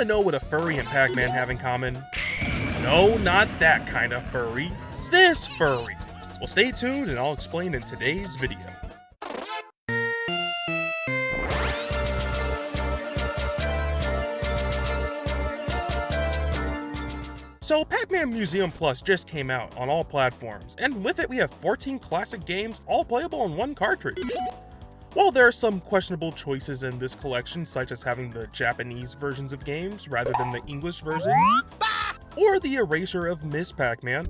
To know what a furry and Pac-Man have in common? No, not that kind of furry. This furry. Well, stay tuned and I'll explain in today's video. So, Pac-Man Museum Plus just came out on all platforms, and with it we have 14 classic games all playable on one cartridge. While there are some questionable choices in this collection, such as having the Japanese versions of games rather than the English versions, or the erasure of Miss Pac-Man,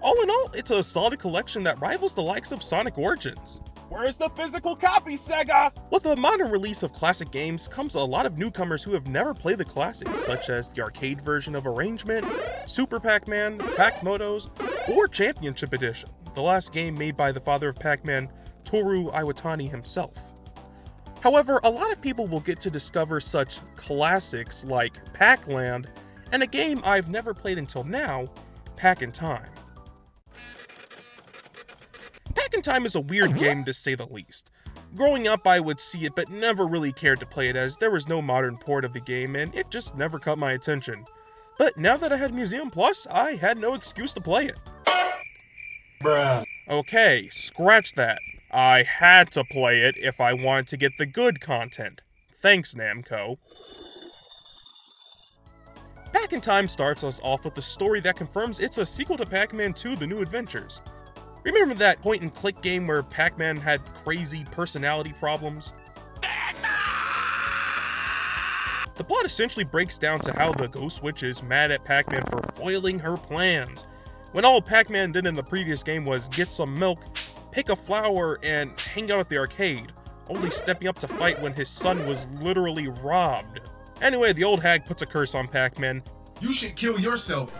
all in all, it's a solid collection that rivals the likes of Sonic Origins. Where's the physical copy, Sega? With the modern release of classic games comes a lot of newcomers who have never played the classics, such as the arcade version of Arrangement, Super Pac-Man, Pac-Motos, or Championship Edition, the last game made by the father of Pac-Man, Toru Iwatani himself. However, a lot of people will get to discover such classics like Pac-Land and a game I've never played until now, Pac-in-Time. Pac-in-Time is a weird mm-hmm. game to say the least. Growing up, I would see it but never really cared to play it as there was no modern port of the game and it just never caught my attention. But now that I had Museum Plus, I had no excuse to play it. Bruh. Okay, scratch that. I had to play it if I wanted to get the good content. Thanks, Namco. Pac-in-Time starts us off with a story that confirms it's a sequel to Pac-Man 2 The New Adventures. Remember that point and click game where Pac-Man had crazy personality problems? The plot essentially breaks down to how the Ghost Witch is mad at Pac-Man for foiling her plans, when all Pac-Man did in the previous game was get some milk, pick a flower, and hang out at the arcade, only stepping up to fight when his son was literally robbed. Anyway, the old hag puts a curse on Pac-Man. You should kill yourself.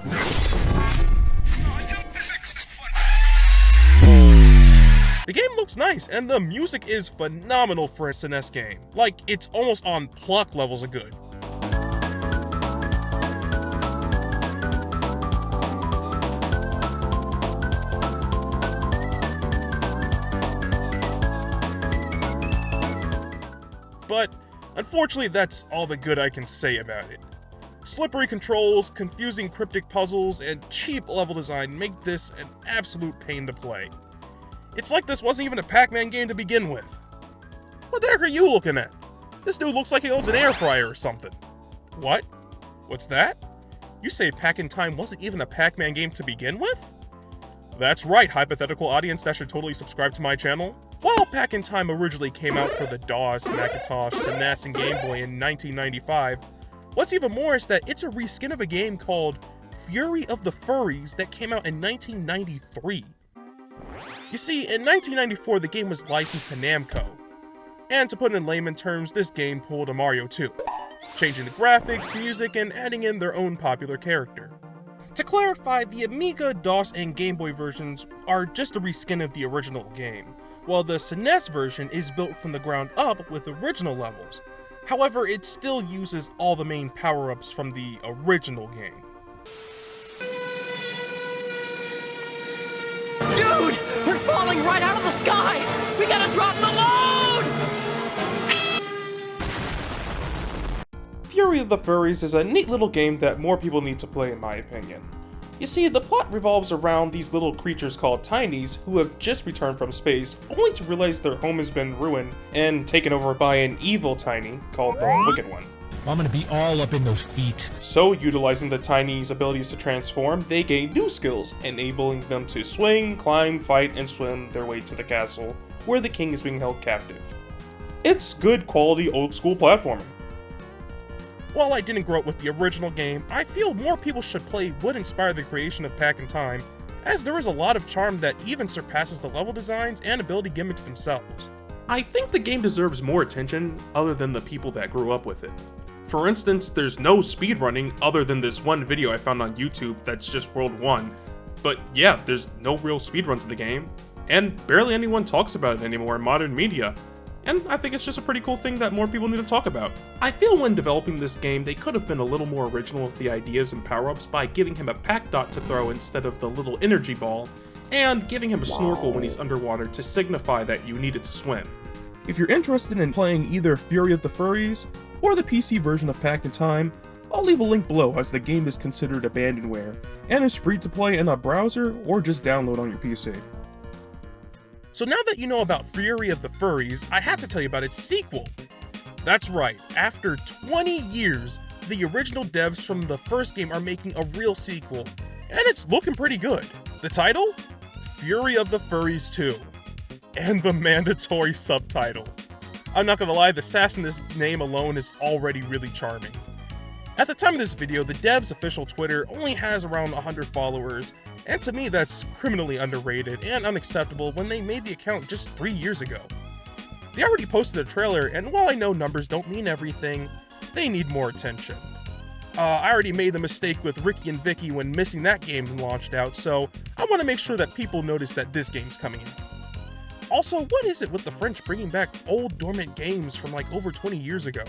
The game looks nice, and the music is phenomenal for a SNES game. Like, it's almost on Plok levels of good. But, unfortunately, that's all the good I can say about it. Slippery controls, confusing cryptic puzzles, and cheap level design make this an absolute pain to play. It's like this wasn't even a Pac-Man game to begin with. What the heck are you looking at? This dude looks like he owns an air fryer or something. What? What's that? You say Pac-in-Time wasn't even a Pac-Man game to begin with? That's right, hypothetical audience that should totally subscribe to my channel. While Pac-in-Time originally came out for the DOS, Macintosh, SNES, and Game Boy in 1995, what's even more is that it's a reskin of a game called Fury of the Furries that came out in 1993. You see, in 1994 the game was licensed to Namco, and to put it in layman terms, this game pulled a Mario 2, changing the graphics, music, and adding in their own popular character. To clarify, the Amiga, DOS, and Game Boy versions are just a reskin of the original game, while the SNES version is built from the ground up with original levels. However, it still uses all the main power-ups from the original game. Dude! We're falling right out of the sky! We gotta drop the load! Fury of the Furries is a neat little game that more people need to play in my opinion. You see, the plot revolves around these little creatures called Tinies who have just returned from space, only to realize their home has been ruined and taken over by an evil Tiny called the Wicked One. I'm gonna be all up in those feet. So, utilizing the Tiny's abilities to transform, they gain new skills, enabling them to swing, climb, fight, and swim their way to the castle, where the king is being held captive. It's good quality old school platforming. While I didn't grow up with the original game, I feel more people should play would inspire the creation of Pac-in-Time, as there is a lot of charm that even surpasses the level designs and ability gimmicks themselves. I think the game deserves more attention other than the people that grew up with it. For instance, there's no speedrunning other than this one video I found on YouTube that's just World 1. But yeah, there's no real speedruns of the game, and barely anyone talks about it anymore in modern media. And I think it's just a pretty cool thing that more people need to talk about. I feel when developing this game, they could have been a little more original with the ideas and power-ups by giving him a Pac-Dot to throw instead of the little energy ball, and giving him a snorkel when he's underwater to signify that you needed to swim. If you're interested in playing either Fury of the Furries or the PC version of Pac-in-Time, I'll leave a link below as the game is considered abandonware, and is free to play in a browser or just download on your PC. So now that you know about Fury of the Furries, I have to tell you about its sequel. That's right, after 20 years, the original devs from the first game are making a real sequel, and it's looking pretty good. The title? Fury of the Furries 2. And the mandatory subtitle. I'm not gonna lie, the sass in this name alone is already really charming. At the time of this video, the dev's official Twitter only has around 100 followers, and to me that's criminally underrated and unacceptable when they made the account just 3 years ago. They already posted a trailer, and while I know numbers don't mean everything, they need more attention. Uh, I already made the mistake with Ricky and Vicky when missing that game launched out, so I want to make sure that people notice that this game's coming out. Also, what is it with the French bringing back old dormant games from like over 20 years ago?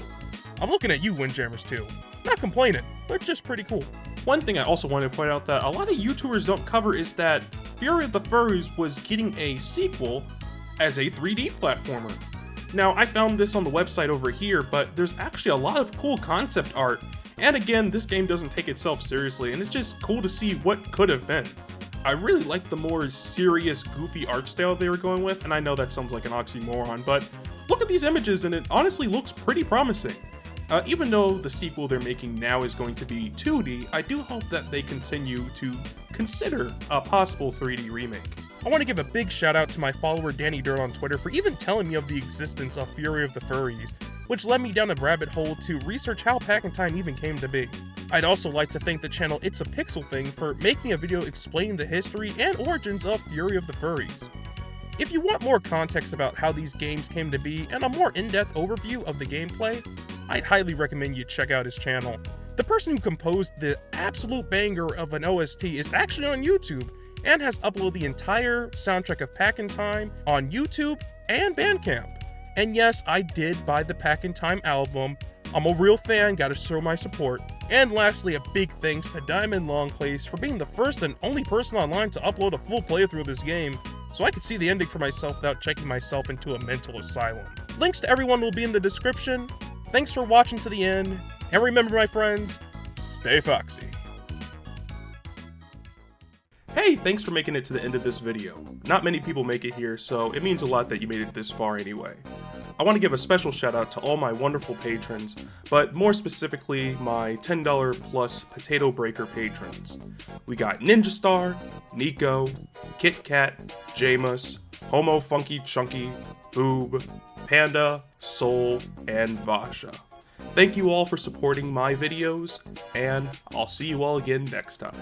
I'm looking at you, Windjammers, too. Not complaining, but just pretty cool. One thing I also wanted to point out that a lot of YouTubers don't cover is that Fury of the Furries was getting a sequel as a 3D platformer. Now, I found this on the website over here, but there's actually a lot of cool concept art, and again, this game doesn't take itself seriously, and it's just cool to see what could have been. I really like the more serious, goofy art style they were going with, and I know that sounds like an oxymoron, but look at these images and it honestly looks pretty promising. Uh, even though the sequel they're making now is going to be 2D, I do hope that they continue to consider a possible 3D remake. I want to give a big shout out to my follower Danny Dirt on Twitter for even telling me of the existence of Fury of the Furries, which led me down a rabbit hole to research how Pac-in-Time even came to be. I'd also like to thank the channel It's a Pixel Thing for making a video explaining the history and origins of Fury of the Furries. If you want more context about how these games came to be and a more in-depth overview of the gameplay, I'd highly recommend you check out his channel. The person who composed the absolute banger of an OST is actually on YouTube and has uploaded the entire soundtrack of Pac-in-Time on YouTube and Bandcamp. And yes, I did buy the Pac-in-Time album. I'm a real fan, gotta show my support. And lastly, a big thanks to Diamond Longplace for being the first and only person online to upload a full playthrough of this game, so I could see the ending for myself without checking myself into a mental asylum. Links to everyone will be in the description. Thanks for watching to the end, and remember my friends, stay foxy. Hey, thanks for making it to the end of this video. Not many people make it here, so it means a lot that you made it this far anyway. I want to give a special shout out to all my wonderful patrons, but more specifically my $10 plus Potato Breaker patrons. We got Ninja Star, Nico, Kit Kat, Jamus, Homo Funky Chunky, Boob, Panda, Soul, and Vasha. Thank you all for supporting my videos, and I'll see you all again next time.